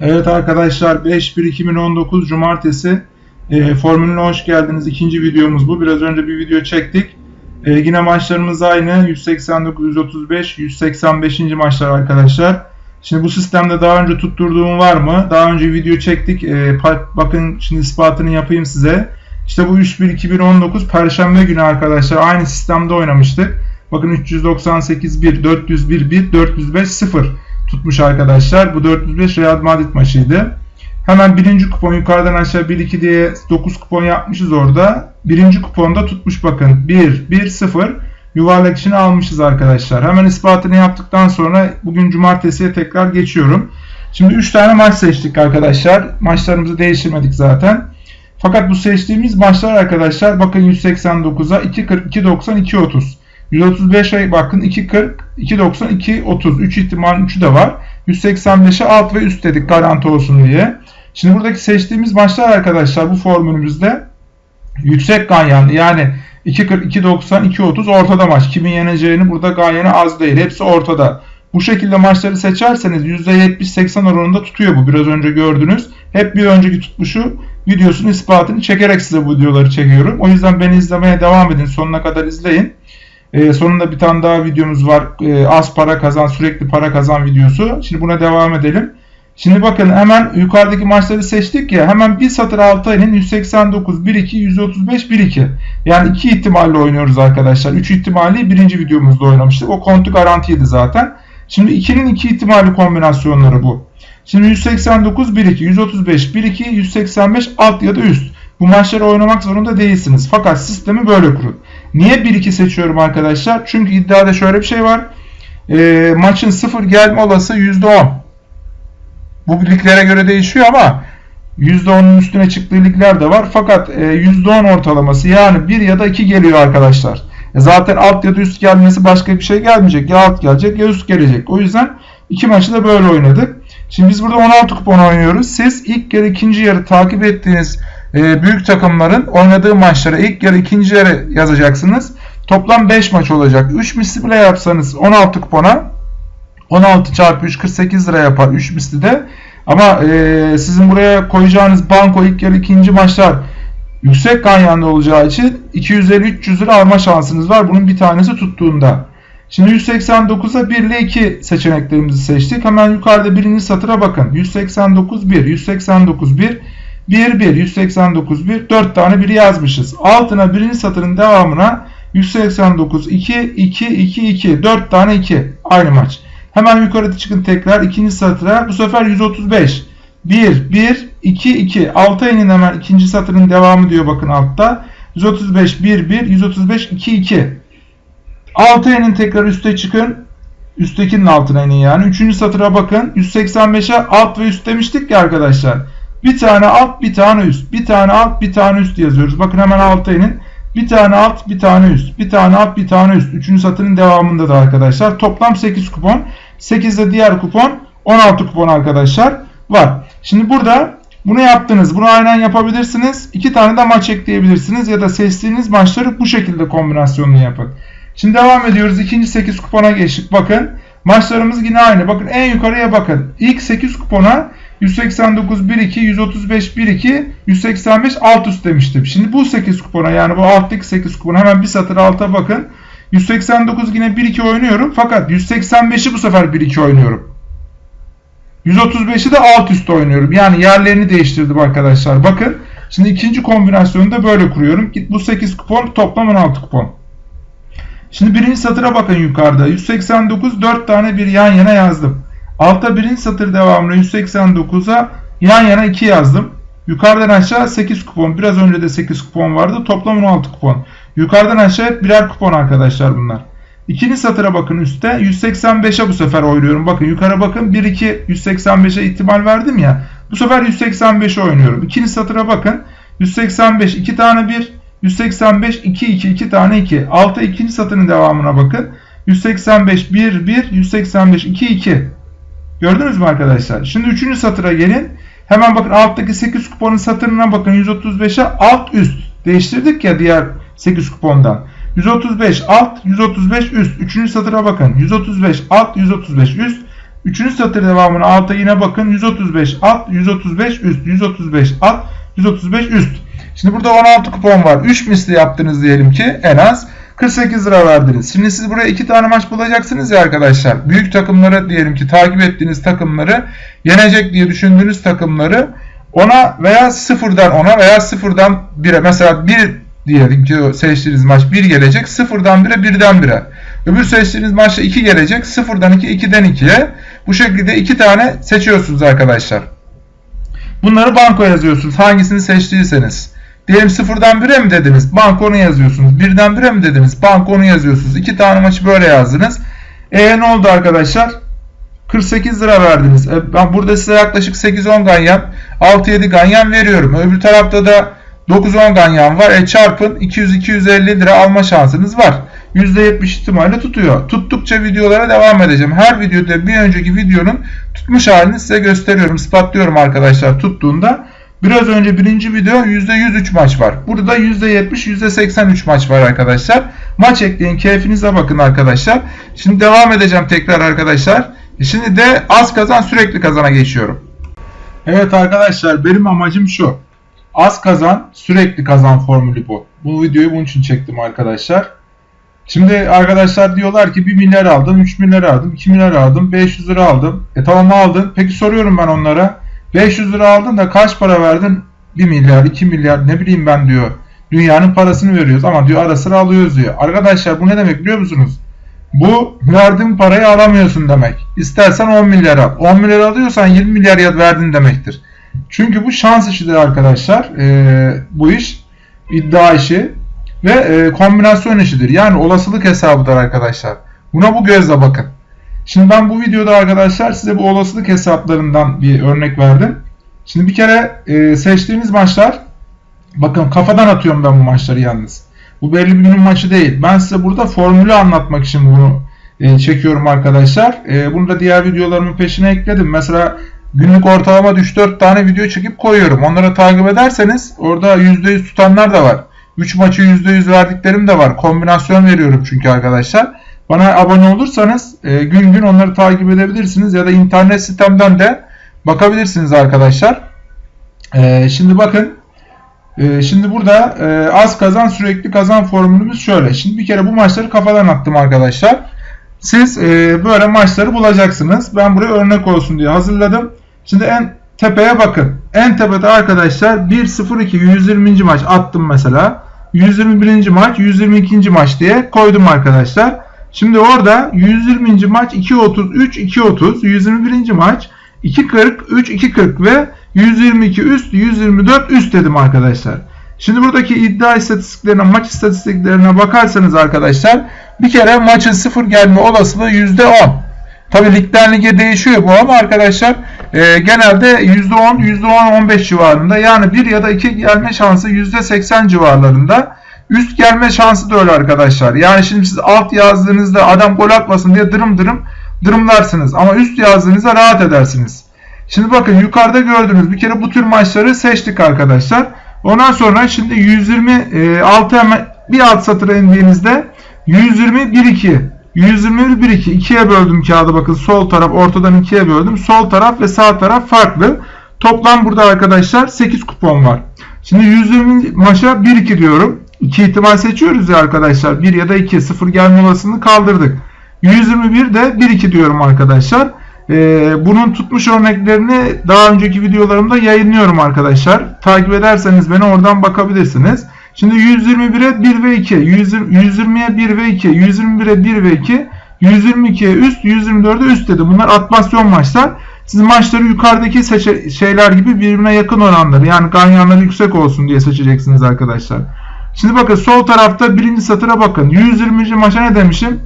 Evet arkadaşlar 5-1-2019 Cumartesi e, Formülüne hoş geldiniz. İkinci videomuz bu. Biraz önce bir video çektik. E, yine maçlarımız aynı. 189, 135, 185. maçlar arkadaşlar. Şimdi bu sistemde daha önce tutturduğum var mı? Daha önce video çektik. E, bakın şimdi ispatını yapayım size. İşte bu 3-1-2019 Perşembe günü arkadaşlar aynı sistemde oynamıştık. Bakın 398 1, 401 1, 405 0 tutmuş arkadaşlar. Bu 405 Real Madrid maçıydı. Hemen birinci kupon yukarıdan aşağı 1-2 diye 9 kupon yapmışız orada. Birinci kuponda tutmuş bakın. 1, 1, 0 yuvarlak içine almışız arkadaşlar. Hemen ispatını yaptıktan sonra bugün cumartesiye tekrar geçiyorum. Şimdi 3 tane maç seçtik arkadaşlar. Maçlarımızı değiştirmedik zaten. Fakat bu seçtiğimiz maçlar arkadaşlar bakın 189'a 2.40, 2.90, 2.30. 135'e bakın 2.40, 2.90, 2.30. 3 ihtimal 3'ü de var. 185'e alt ve üst dedik garanti olsun diye. Şimdi buradaki seçtiğimiz maçlar arkadaşlar bu formülümüzde yüksek ganyanlı yani 2.40, 2.90, 2.30 ortada maç. Kimin yeneceğini burada ganyeni az değil. Hepsi ortada. Bu şekilde maçları seçerseniz %70-80 oranında tutuyor bu. Biraz önce gördünüz. Hep bir önceki tutmuşu videosunu ispatını çekerek size bu videoları çekiyorum. O yüzden beni izlemeye devam edin. Sonuna kadar izleyin. Ee, sonunda bir tane daha videomuz var. Ee, az para kazan, sürekli para kazan videosu. Şimdi buna devam edelim. Şimdi bakın hemen yukarıdaki maçları seçtik ya. Hemen bir satır altı ayının 189, 1-2, 135, 1-2. Yani iki ihtimalle oynuyoruz arkadaşlar. Üç ihtimali birinci videomuzda oynamıştık. O kontu garantiydi zaten. Şimdi 2'nin iki ihtimali kombinasyonları bu. Şimdi 189, 1-2, 135, 1-2, 185 alt ya da üst. Bu maçları oynamak zorunda değilsiniz. Fakat sistemi böyle kurun. Niye 1-2 seçiyorum arkadaşlar? Çünkü iddiada şöyle bir şey var. E, maçın 0 gelme olası %10. Bu liglere göre değişiyor ama %10'un üstüne çıktığı ligler de var. Fakat e, %10 ortalaması yani 1 ya da 2 geliyor arkadaşlar. E, zaten alt ya da üst gelmesi başka bir şey gelmeyecek. Ya alt gelecek ya üst gelecek. O yüzden iki maçı da böyle oynadık. Şimdi biz burada 16 kupon oynuyoruz. Siz ilk yarı ikinci yarı takip ettiğiniz e, büyük takımların oynadığı maçları ilk yarı ikinci yarı yazacaksınız. Toplam 5 maç olacak. 3 misli bile yapsanız 16 kupona 16 çarpı 3 48 lira yapar 3 misli de. Ama e, sizin buraya koyacağınız banko ilk yarı ikinci maçlar yüksek ganyanlı olacağı için 250-300 lira alma şansınız var. Bunun bir tanesi tuttuğunda. Şimdi 189'a 1 ile 2 seçeneklerimizi seçtik. Hemen yukarıda birinci satıra bakın. 189 1, 189 1, 1 1, 189 1, 4 tane 1 yazmışız. Altına birinci satırın devamına 189 2, 2, 2, 2, 4 tane 2. Aynı maç. Hemen yukarı çıkın tekrar ikinci satıra. Bu sefer 135. 1, 1, 2, 2. Alta inin hemen ikinci satırın devamı diyor bakın altta. 135, 1, 1, 135, 2, 2. Alta inin tekrar üste çıkın. Üsttekinin altına inin yani. Üçüncü satıra bakın. 185'e alt ve üst demiştik ya arkadaşlar. Bir tane alt bir tane üst. Bir tane alt bir tane üst yazıyoruz. Bakın hemen alta inin. Bir tane alt bir tane üst. Bir tane alt bir tane üst. Üçüncü satırın devamında da arkadaşlar. Toplam 8 kupon. 8 de diğer kupon. 16 kupon arkadaşlar var. Şimdi burada bunu yaptınız. Bunu aynen yapabilirsiniz. İki tane de maç ekleyebilirsiniz. Ya da seçtiğiniz maçları bu şekilde kombinasyonunu yapın. Şimdi devam ediyoruz. İkinci 8 kupona geçtik. Bakın maçlarımız yine aynı. Bakın en yukarıya bakın. İlk 8 kupona 189 1-2, 135 1-2, 185 alt üst demiştim. Şimdi bu 8 kupona yani bu alttaki 8 kupona hemen bir satır alta bakın. 189 yine 1-2 oynuyorum. Fakat 185'i bu sefer 1-2 oynuyorum. 135'i de alt üst oynuyorum. Yani yerlerini değiştirdim arkadaşlar. Bakın. Şimdi ikinci kombinasyonu da böyle kuruyorum. Bu 8 kupon toplam 16 kupon. Şimdi birinci satıra bakın yukarıda. 189 4 tane bir yan yana yazdım. Altta birinci satır devamlı 189'a yan yana 2 yazdım. Yukarıdan aşağı 8 kupon. Biraz önce de 8 kupon vardı. Toplam 16 kupon. Yukarıdan aşağı birer kupon arkadaşlar bunlar. İkinci satıra bakın üstte. 185'e bu sefer oynuyorum. Bakın yukarı bakın. 1-2 185'e ihtimal verdim ya. Bu sefer 185'e oynuyorum. İkinci satıra bakın. 185 2 tane 1. 185 2 2 2 tane 2. Altta ikinci satırın devamına bakın. 185 1 1 185 2 2. Gördünüz mü arkadaşlar? Şimdi üçüncü satıra gelin. Hemen bakın alttaki 8 kuponun satırına bakın 135'e alt üst. Değiştirdik ya diğer 8 kupondan. 135 alt, 135 üst. Üçüncü satıra bakın. 135 alt, 135 üst. Üçüncü satır devamına alta yine bakın 135 alt, 135 üst, 135 alt, 135 üst. Şimdi burada 16 kupon var. 3 misli yaptınız diyelim ki en az 48 lira verdiniz. Şimdi siz buraya 2 tane maç bulacaksınız ya arkadaşlar. Büyük takımları diyelim ki takip ettiğiniz takımları yenecek diye düşündüğünüz takımları ona veya sıfırdan ona veya sıfırdan 1'e mesela 1 diyelim ki seçtiğiniz maç 1 gelecek. Sıfırdan 1'e birden 1'e. Öbür seçtiğiniz maçta 2 gelecek. Sıfırdan 2 2'den 2'ye. Bu şekilde 2 tane seçiyorsunuz arkadaşlar. Bunları banko yazıyorsunuz. Hangisini seçtiyseniz. Diyelim sıfırdan 1'e mi dediniz? Bankonu yazıyorsunuz. Birden 1'e mi dediniz? Bankonu yazıyorsunuz. İki tane maçı böyle yazdınız. E ne oldu arkadaşlar? 48 lira verdiniz. E, ben burada size yaklaşık 8-10 ganyan, 6-7 ganyan veriyorum. Öbür tarafta da 9-10 ganyan var. E çarpın 200-250 lira alma şansınız var. %70 ihtimalle tutuyor. Tuttukça videolara devam edeceğim. Her videoda bir önceki videonun tutmuş halini size gösteriyorum, ispatlıyorum arkadaşlar tuttuğunda. Biraz önce birinci video %103 maç var. Burada %70, %83 maç var arkadaşlar. Maç ekleyin, keyfinize bakın arkadaşlar. Şimdi devam edeceğim tekrar arkadaşlar. Şimdi de az kazan sürekli kazana geçiyorum. Evet arkadaşlar benim amacım şu. Az kazan sürekli kazan formülü bu. Bu videoyu bunun için çektim arkadaşlar. Şimdi arkadaşlar diyorlar ki 1 milyar aldım, 3 milyar aldım, 2 milyar aldım, 500 lira aldım. E tamam aldın. Peki soruyorum ben onlara. 500 lira aldın da kaç para verdin? 1 milyar, 2 milyar ne bileyim ben diyor. Dünyanın parasını veriyoruz ama diyor ara sıra alıyoruz diyor. Arkadaşlar bu ne demek biliyor musunuz? Bu verdiğin parayı alamıyorsun demek. İstersen 10 milyar al. 10 milyar alıyorsan 20 milyar verdin demektir. Çünkü bu şans işidir arkadaşlar. Ee, bu iş iddia işi ve e, kombinasyon işidir. Yani olasılık hesabıdır arkadaşlar. Buna bu gözle bakın. Şimdi ben bu videoda arkadaşlar size bu olasılık hesaplarından bir örnek verdim. Şimdi bir kere e, seçtiğiniz maçlar bakın kafadan atıyorum ben bu maçları yalnız. Bu belli bir günün maçı değil. Ben size burada formülü anlatmak için bunu e, çekiyorum arkadaşlar. E, bunu da diğer videolarımın peşine ekledim. Mesela günlük ortalama 3-4 tane video çekip koyuyorum. Onları takip ederseniz orada %100 tutanlar da var. 3 maçı %100 verdiklerim de var. Kombinasyon veriyorum çünkü arkadaşlar. Bana abone olursanız e, gün gün onları takip edebilirsiniz ya da internet sitemden de bakabilirsiniz arkadaşlar. E, şimdi bakın e, şimdi burada e, az kazan sürekli kazan formülümüz şöyle. Şimdi bir kere bu maçları kafadan attım arkadaşlar. Siz e, böyle maçları bulacaksınız. Ben buraya örnek olsun diye hazırladım. Şimdi en tepeye bakın. En tepede arkadaşlar 1-0-2 120. maç attım mesela. 121. maç 122. maç diye koydum arkadaşlar. Şimdi orada 120. maç 2.33 2.30 121. maç 2.40 3 2.40 ve 122 üst 124 üst dedim arkadaşlar. Şimdi buradaki iddia istatistiklerine maç istatistiklerine bakarsanız arkadaşlar bir kere maçın sıfır gelme olasılığı %10. Tabi ligden lige değişiyor bu ama arkadaşlar e, genelde %10 %10-15 civarında yani 1 ya da 2 gelme şansı %80 civarlarında. Üst gelme şansı da öyle arkadaşlar. Yani şimdi siz alt yazdığınızda adam gol atmasın diye dırım dırım dırımlarsınız. Ama üst yazdığınızda rahat edersiniz. Şimdi bakın yukarıda gördüğünüz bir kere bu tür maçları seçtik arkadaşlar. Ondan sonra şimdi 126 hemen bir alt satıra indiğinizde 120 1 2 121 1 2 2'ye böldüm kağıdı bakın sol taraf ortadan 2'ye böldüm. Sol taraf ve sağ taraf farklı. Toplam burada arkadaşlar 8 kupon var. Şimdi 120 maça 1 2 diyorum. 2 ihtimal seçiyoruz ya arkadaşlar. 1 ya da 2 0 gelme olasılığını kaldırdık. 121 de 1-2 diyorum arkadaşlar. Ee, bunun tutmuş örneklerini daha önceki videolarımda yayınlıyorum arkadaşlar. Takip ederseniz beni oradan bakabilirsiniz. Şimdi 121'e 1 ve 2, 120'ye 1 ve 2, 121'e 1 ve 2, 122'ye üst, 124'e üst dedim. Bunlar atmasyon maçlar. Siz maçları yukarıdaki şeyler gibi birbirine yakın oranları yani ganyanları yüksek olsun diye seçeceksiniz arkadaşlar. Şimdi bakın sol tarafta birinci satıra bakın. 120. maça ne demişim?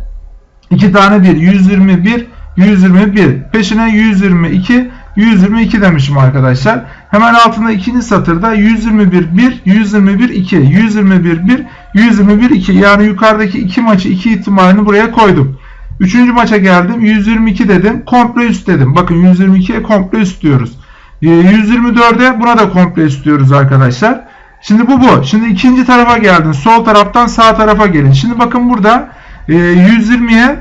2 tane 1. 121, 121. Peşine 122, 122 demişim arkadaşlar. Hemen altında ikinci satırda 121 1, 121 2, 121 1, 121 2. Yani yukarıdaki iki maçı iki ihtimalini buraya koydum. Üçüncü maça geldim. 122 dedim. Komple üst dedim. Bakın 122'ye komple üst diyoruz. 124'e ee, buna da komple üst diyoruz arkadaşlar. Şimdi bu bu. Şimdi ikinci tarafa geldin. Sol taraftan sağ tarafa gelin. Şimdi bakın burada 120'ye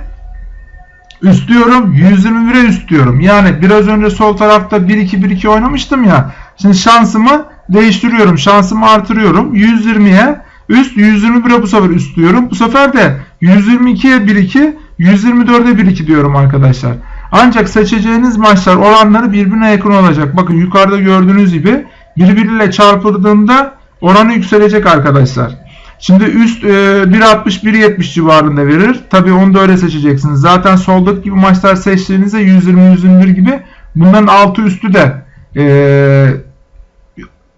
Üst diyorum 121'e üst diyorum. Yani biraz önce sol tarafta 1-2-1-2 oynamıştım ya. Şimdi şansımı değiştiriyorum. Şansımı artırıyorum. 120'ye üst 121'e bu sefer üst diyorum. Bu sefer de 122'ye 1-2 124'e 1-2 diyorum arkadaşlar. Ancak seçeceğiniz maçlar oranları birbirine yakın olacak. Bakın yukarıda gördüğünüz gibi birbiriyle çarpıldığında oranı yükselecek arkadaşlar. Şimdi üst e, 1.60-1.70 civarında verir. Tabi onu da öyle seçeceksiniz. Zaten soldaki gibi maçlar seçtiğinizde 120-121 gibi bunların altı üstü de e,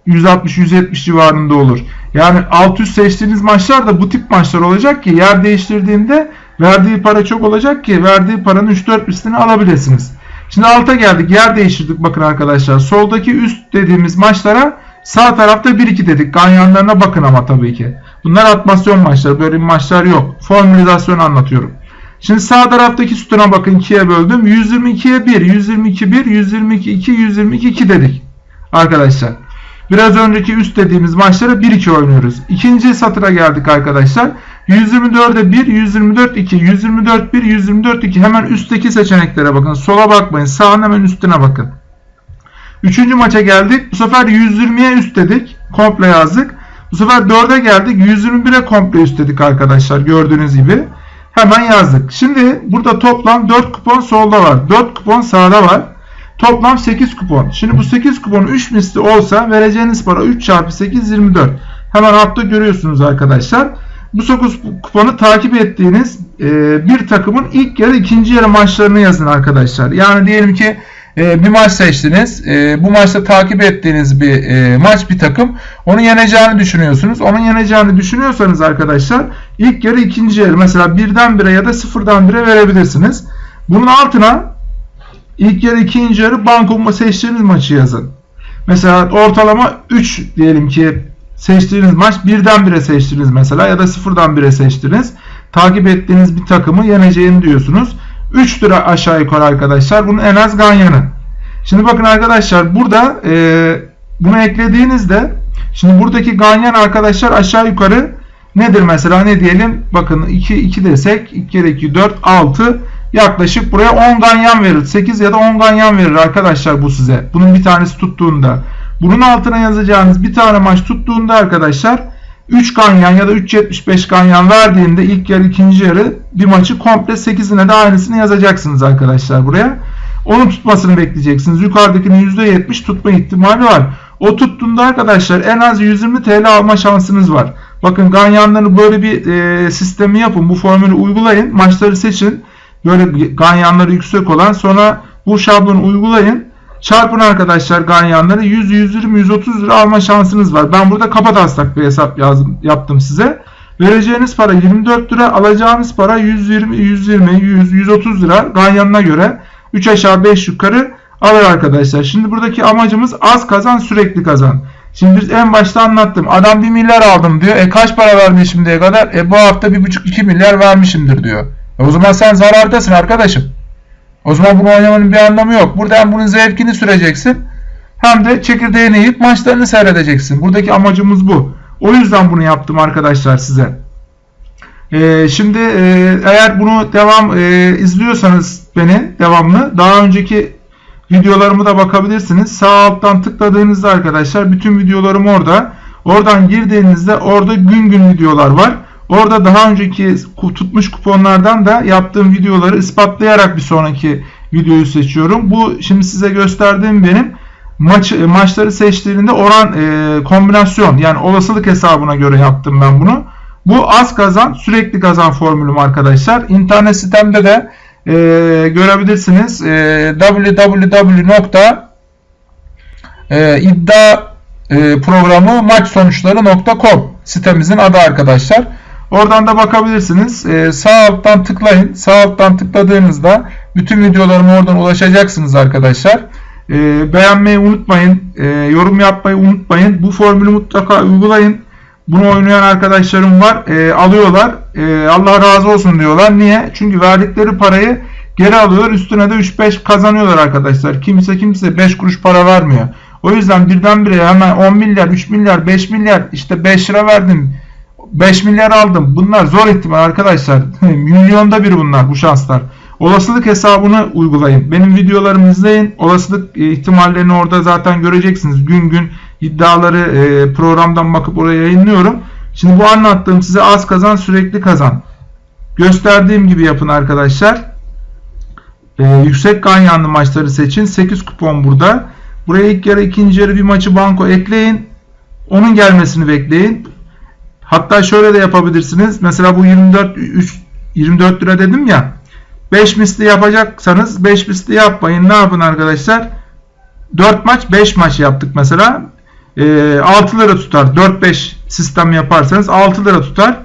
160-170 civarında olur. Yani alt üst seçtiğiniz maçlar da bu tip maçlar olacak ki yer değiştirdiğinde verdiği para çok olacak ki verdiği paranın 3-4 üstünü alabilirsiniz. Şimdi alta geldik. Yer değiştirdik bakın arkadaşlar. Soldaki üst dediğimiz maçlara sağ tarafta 1-2 dedik. Ganyanlarına bakın ama tabii ki. Bunlar atmasyon maçları. Böyle maçlar yok. Formülizasyon anlatıyorum. Şimdi sağ taraftaki sütuna bakın 2'ye böldüm. 122'ye 1, 122 1, 122 2, 122 2 dedik. Arkadaşlar. Biraz önceki üst dediğimiz maçlara 1-2 oynuyoruz. İkinci satıra geldik arkadaşlar. 124'e 1, 124 2, 124 1, 124 2. Hemen üstteki seçeneklere bakın. Sola bakmayın. Sağın hemen üstüne bakın. Üçüncü maça geldik. Bu sefer 120'ye üst dedik. Komple yazdık. Bu sefer 4'e geldik. 121'e komple üst dedik arkadaşlar. Gördüğünüz gibi. Hemen yazdık. Şimdi burada toplam 4 kupon solda var. 4 kupon sağda var. Toplam 8 kupon. Şimdi bu 8 kupon 3 misli olsa vereceğiniz para 3 çarpı 8 24. Hemen altta görüyorsunuz arkadaşlar. Bu 9 kuponu takip ettiğiniz bir takımın ilk yarı ikinci yarı maçlarını yazın arkadaşlar. Yani diyelim ki e, bir maç seçtiniz. E, bu maçta takip ettiğiniz bir e, maç bir takım. Onu yeneceğini düşünüyorsunuz. Onun yeneceğini düşünüyorsanız arkadaşlar ilk yarı ikinci yarı mesela birden bire ya da sıfırdan bire verebilirsiniz. Bunun altına ilk yarı ikinci yarı banko seçtiğiniz maçı yazın. Mesela ortalama 3 diyelim ki seçtiğiniz maç birden bire seçtiniz mesela ya da sıfırdan bire seçtiniz. Takip ettiğiniz bir takımı yeneceğini diyorsunuz. 3 lira aşağı yukarı arkadaşlar. Bunun en az ganyanı. Şimdi bakın arkadaşlar burada e, bunu eklediğinizde şimdi buradaki ganyan arkadaşlar aşağı yukarı nedir mesela ne diyelim bakın 2 2 desek 2 kere 2 4 6 yaklaşık buraya 10 ganyan verir. 8 ya da 10 ganyan verir arkadaşlar bu size. Bunun bir tanesi tuttuğunda. Bunun altına yazacağınız bir tane maç tuttuğunda arkadaşlar 3 ganyan ya da 3.75 ganyan verdiğinde ilk yarı ikinci yarı bir maçı komple 8'ine de aynısını yazacaksınız arkadaşlar buraya. Onun tutmasını bekleyeceksiniz. Yukarıdakinin %70 tutma ihtimali var. O tuttuğunda arkadaşlar en az 120 TL alma şansınız var. Bakın ganyanları böyle bir e, sistemi yapın. Bu formülü uygulayın. Maçları seçin. Böyle ganyanları yüksek olan sonra bu şablonu uygulayın. Çarpın arkadaşlar ganyanları 100, 120, 130 lira alma şansınız var. Ben burada kapataslak bir hesap yazdım, yaptım size. Vereceğiniz para 24 lira, alacağınız para 120, 120, 100, 130 lira ganyanına göre 3 aşağı 5 yukarı alır arkadaşlar. Şimdi buradaki amacımız az kazan sürekli kazan. Şimdi biz en başta anlattım. Adam 1 milyar aldım diyor. E kaç para vermiş şimdiye kadar? E bu hafta 1,5-2 milyar vermişimdir diyor. E o zaman sen zarardasın arkadaşım. O zaman bunu oynamanın bir anlamı yok. Burada hem bunun zevkini süreceksin hem de çekirdeğini yiyip maçlarını seyredeceksin. Buradaki amacımız bu. O yüzden bunu yaptım arkadaşlar size. Ee, şimdi e, eğer bunu devam e, izliyorsanız beni devamlı daha önceki videolarımı da bakabilirsiniz. Sağ alttan tıkladığınızda arkadaşlar bütün videolarım orada. Oradan girdiğinizde orada gün gün videolar var. Orada daha önceki tutmuş kuponlardan da yaptığım videoları ispatlayarak bir sonraki videoyu seçiyorum. Bu şimdi size gösterdiğim benim maç maçları seçtiğinde oran e, kombinasyon yani olasılık hesabına göre yaptım ben bunu. Bu az kazan sürekli kazan formülüm arkadaşlar. İnternet sitemde de e, görebilirsiniz. E, www.iddia e, sitemizin adı arkadaşlar. Oradan da bakabilirsiniz. Ee, sağ alttan tıklayın. Sağ alttan tıkladığınızda bütün videolarıma oradan ulaşacaksınız arkadaşlar. Ee, beğenmeyi unutmayın. Ee, yorum yapmayı unutmayın. Bu formülü mutlaka uygulayın. Bunu oynayan arkadaşlarım var. Ee, alıyorlar. Ee, Allah razı olsun diyorlar. Niye? Çünkü verdikleri parayı geri alıyorlar. Üstüne de 3-5 kazanıyorlar arkadaşlar. Kimse kimse 5 kuruş para vermiyor. O yüzden birdenbire hemen 10 milyar, 3 milyar, 5 milyar işte 5 lira verdim 5 milyar aldım. Bunlar zor ihtimal arkadaşlar. Milyonda bir bunlar bu şanslar. Olasılık hesabını uygulayın. Benim videolarımı izleyin. Olasılık e, ihtimallerini orada zaten göreceksiniz. Gün gün iddiaları e, programdan bakıp oraya yayınlıyorum. Şimdi bu anlattığım size az kazan sürekli kazan. Gösterdiğim gibi yapın arkadaşlar. E, yüksek ganyanlı maçları seçin. 8 kupon burada. Buraya ilk yarı ikinci yarı bir maçı banko ekleyin. Onun gelmesini bekleyin. Hatta şöyle de yapabilirsiniz. Mesela bu 24 3, 24 lira dedim ya. 5 misli yapacaksanız 5 misli yapmayın. Ne yapın arkadaşlar? 4 maç 5 maç yaptık mesela. E, 6 lira tutar. 4-5 sistem yaparsanız 6 lira tutar.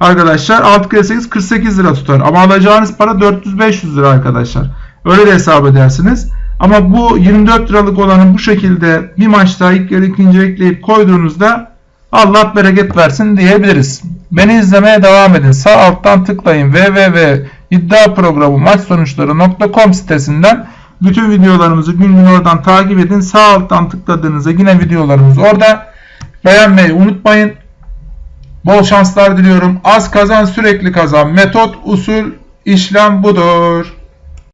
Arkadaşlar 6 kere 8 48 lira tutar. Ama alacağınız para 400-500 lira arkadaşlar. Öyle de hesap edersiniz. Ama bu 24 liralık olanı bu şekilde bir maçta ilk yarı ikinci ekleyip koyduğunuzda Allah bereket versin diyebiliriz. Beni izlemeye devam edin. Sağ alttan tıklayın www.iddiaprogramu maç sonuçları.com sitesinden bütün videolarımızı gün gün oradan takip edin. Sağ alttan tıkladığınızda yine videolarımız orada. Beğenmeyi unutmayın. Bol şanslar diliyorum. Az kazan sürekli kazan. Metot, usul, işlem budur.